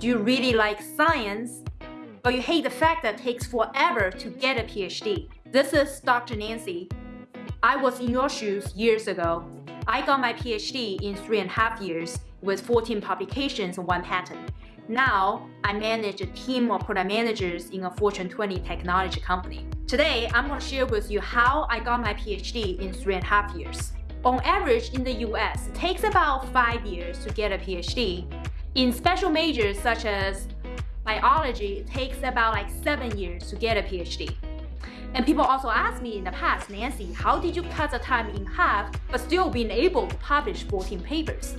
Do you really like science, but you hate the fact that it takes forever to get a PhD? This is Dr. Nancy. I was in your shoes years ago. I got my PhD in three and a half years with 14 publications and one patent. Now, I manage a team of product managers in a Fortune 20 technology company. Today, I'm going to share with you how I got my PhD in three and a half years. On average, in the US, it takes about five years to get a PhD, in special majors such as biology, it takes about like seven years to get a PhD. And people also ask me in the past, Nancy, how did you cut the time in half but still being able to publish 14 papers?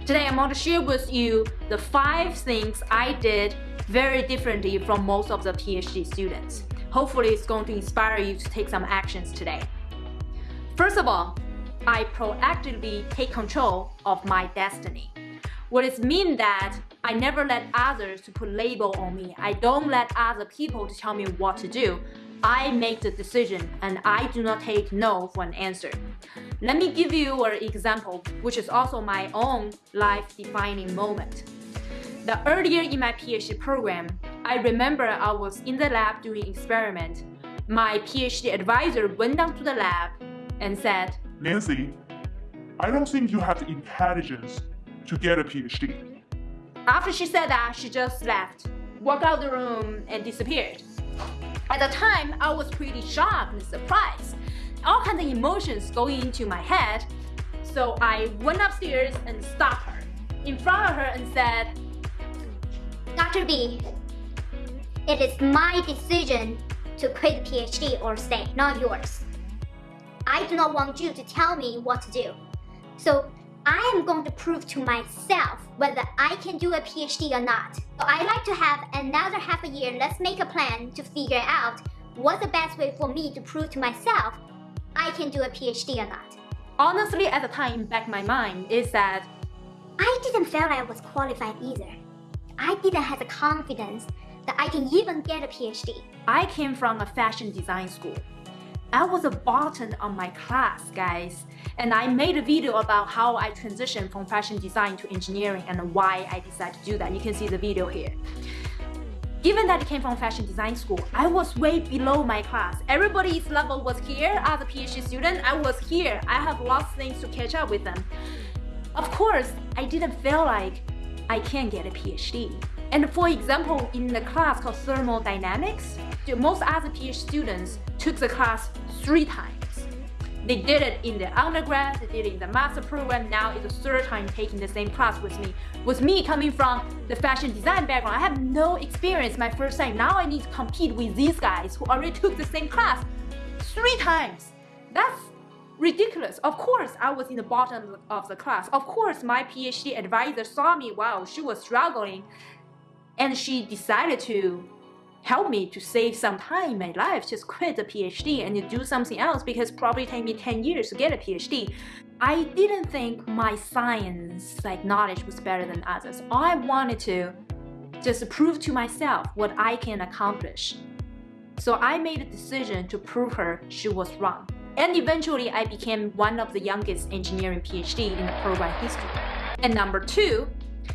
Today I'm going to share with you the five things I did very differently from most of the PhD students. Hopefully it's going to inspire you to take some actions today. First of all, I proactively take control of my destiny. What it means that I never let others to put label on me. I don't let other people to tell me what to do. I make the decision and I do not take no for an answer. Let me give you an example, which is also my own life-defining moment. The earlier in my PhD program, I remember I was in the lab doing experiment. My PhD advisor went down to the lab and said, Nancy, I don't think you have the intelligence to get a PhD. After she said that, she just left, walked out the room and disappeared. At the time, I was pretty shocked and surprised. All kinds of emotions going into my head. So I went upstairs and stopped her in front of her and said, Dr. B, it is my decision to quit the PhD or stay, not yours. I do not want you to tell me what to do. So I am going to prove to myself whether I can do a PhD or not. So I like to have another half a year, let's make a plan to figure out what's the best way for me to prove to myself I can do a PhD or not. Honestly, at the time, back my mind is that I didn't feel I was qualified either. I didn't have the confidence that I can even get a PhD. I came from a fashion design school. I was a bottom on my class, guys. And I made a video about how I transitioned from fashion design to engineering and why I decided to do that. You can see the video here. Given that I came from fashion design school, I was way below my class. Everybody's level was here as a PhD student. I was here. I have lots of things to catch up with them. Of course, I didn't feel like I can get a PhD. And for example, in the class called thermodynamics, most other PhD students took the class three times. They did it in the undergrad, they did it in the master program, now it's the third time taking the same class with me. With me coming from the fashion design background, I have no experience my first time. Now I need to compete with these guys who already took the same class three times. That's ridiculous. Of course, I was in the bottom of the class. Of course, my PhD advisor saw me while she was struggling and she decided to help me to save some time in my life, just quit the PhD and do something else because probably take me 10 years to get a PhD. I didn't think my science like knowledge was better than others. I wanted to just prove to myself what I can accomplish. So I made a decision to prove her she was wrong. And eventually I became one of the youngest engineering PhD in the program history. And number two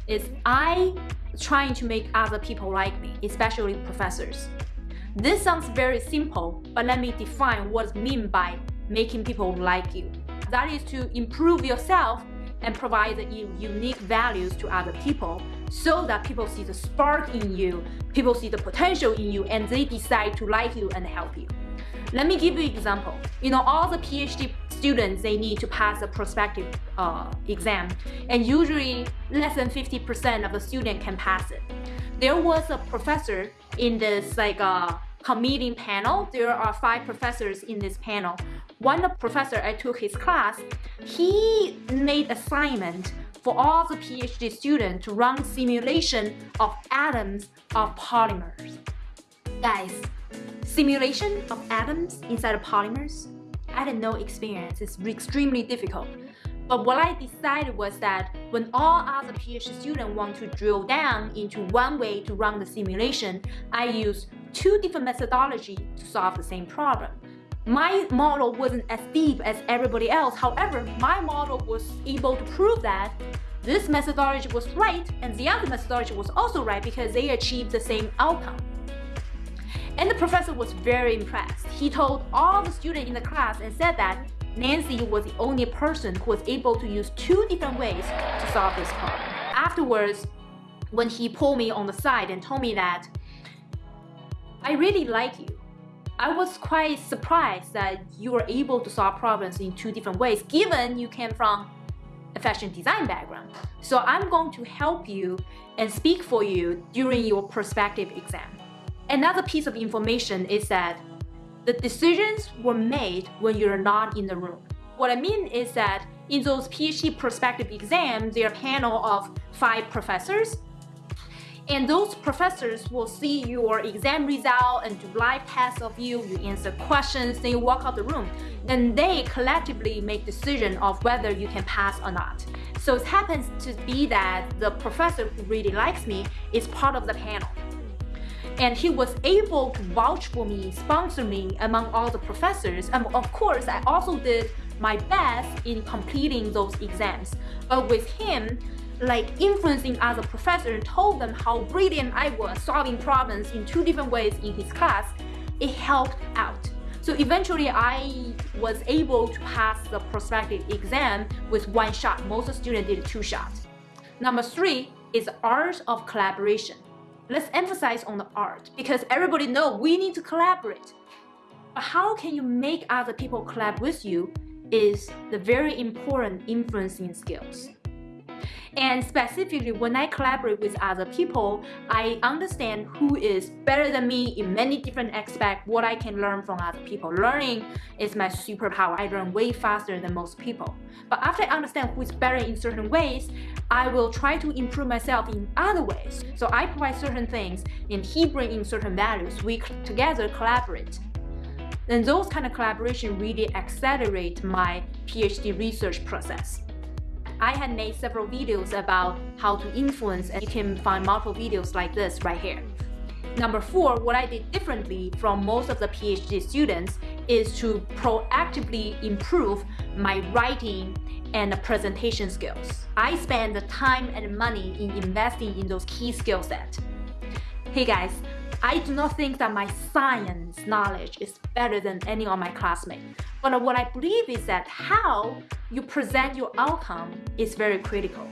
is I trying to make other people like me, especially professors. This sounds very simple, but let me define what's mean by making people like you. That is to improve yourself and provide unique values to other people so that people see the spark in you, people see the potential in you, and they decide to like you and help you. Let me give you an example. You know, all the PhD students, they need to pass a prospective uh, exam. And usually less than 50% of the student can pass it. There was a professor in this like uh, committee panel. There are five professors in this panel. One professor, I took his class, he made assignment for all the PhD students to run simulation of atoms of polymers. Guys, Simulation of atoms inside of polymers? I had no experience, it's extremely difficult. But what I decided was that when all other PhD students want to drill down into one way to run the simulation, I use two different methodology to solve the same problem. My model wasn't as deep as everybody else, however, my model was able to prove that this methodology was right and the other methodology was also right because they achieved the same outcome. And the professor was very impressed. He told all the students in the class and said that Nancy was the only person who was able to use two different ways to solve this problem. Afterwards, when he pulled me on the side and told me that I really like you. I was quite surprised that you were able to solve problems in two different ways, given you came from a fashion design background. So I'm going to help you and speak for you during your prospective exam. Another piece of information is that the decisions were made when you're not in the room. What I mean is that in those PhD prospective exams, there are a panel of five professors and those professors will see your exam result and do live tests of you, you answer questions, then you walk out the room. Then they collectively make decision of whether you can pass or not. So it happens to be that the professor who really likes me is part of the panel. And he was able to vouch for me, sponsor me among all the professors. And of course, I also did my best in completing those exams. But with him, like influencing other professors told them how brilliant I was solving problems in two different ways in his class, it helped out. So eventually I was able to pass the prospective exam with one shot. Most students did two shots. Number three is art of collaboration. Let's emphasize on the art because everybody know we need to collaborate. But how can you make other people collab with you is the very important influencing skills. And specifically, when I collaborate with other people, I understand who is better than me in many different aspects, what I can learn from other people. Learning is my superpower. I learn way faster than most people. But after I understand who is better in certain ways, I will try to improve myself in other ways. So I provide certain things and he brings in certain values. We together collaborate. And those kind of collaboration really accelerate my PhD research process. I had made several videos about how to influence and you can find multiple videos like this right here. Number four, what I did differently from most of the PhD students is to proactively improve my writing and presentation skills. I spend the time and money in investing in those key skill sets. Hey guys, I do not think that my science knowledge is better than any of my classmates. But what I believe is that how you present your outcome is very critical.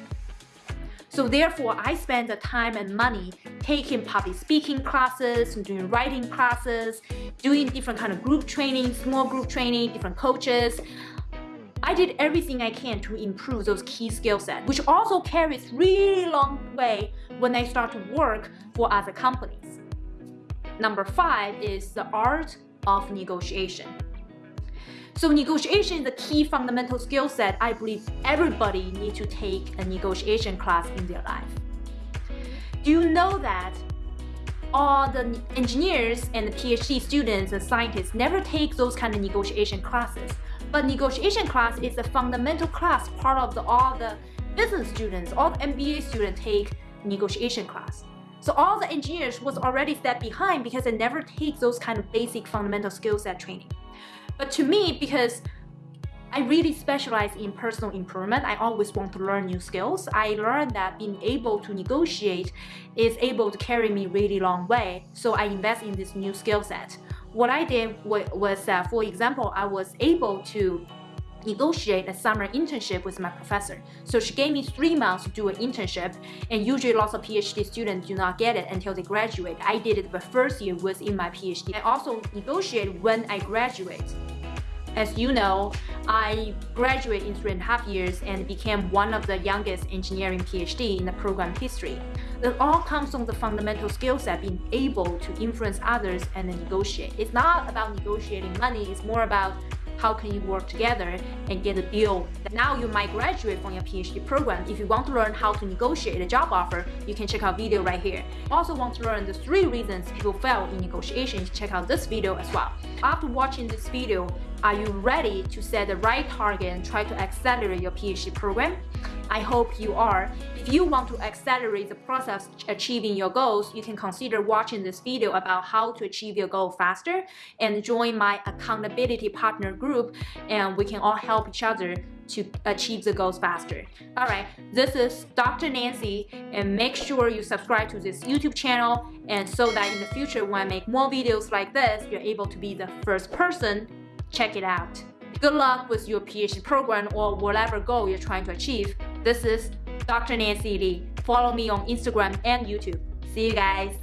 So therefore, I spend the time and money taking public speaking classes, doing writing classes, doing different kind of group training, small group training, different coaches. I did everything I can to improve those key skill sets, which also carries really long way when I start to work for other companies. Number five is the art of negotiation. So negotiation is a key fundamental skill set I believe everybody needs to take a negotiation class in their life. Do you know that all the engineers and the PhD students and scientists never take those kind of negotiation classes. But negotiation class is a fundamental class part of the, all the business students, all the MBA students take negotiation class. So all the engineers was already step behind because they never take those kind of basic fundamental skill set training. But to me, because I really specialize in personal improvement. I always want to learn new skills. I learned that being able to negotiate is able to carry me really long way. So I invest in this new skill set. What I did was, uh, for example, I was able to negotiate a summer internship with my professor. So she gave me three months to do an internship, and usually lots of PhD students do not get it until they graduate. I did it the first year within my PhD. I also negotiate when I graduate. As you know, I graduated in three and a half years and became one of the youngest engineering PhD in the program history. It all comes from the fundamental skill set being able to influence others and negotiate. It's not about negotiating money, it's more about how can you work together and get a deal. Now you might graduate from your PhD program. If you want to learn how to negotiate a job offer, you can check out video right here. Also want to learn the three reasons people fail in negotiations, check out this video as well. After watching this video, are you ready to set the right target and try to accelerate your PhD program? I hope you are. If you want to accelerate the process achieving your goals, you can consider watching this video about how to achieve your goal faster and join my accountability partner group and we can all help each other to achieve the goals faster. All right, this is Dr. Nancy and make sure you subscribe to this YouTube channel and so that in the future when I make more videos like this, you're able to be the first person. Check it out. Good luck with your PhD program or whatever goal you're trying to achieve. This is Dr. Nancy Li. Follow me on Instagram and YouTube. See you guys.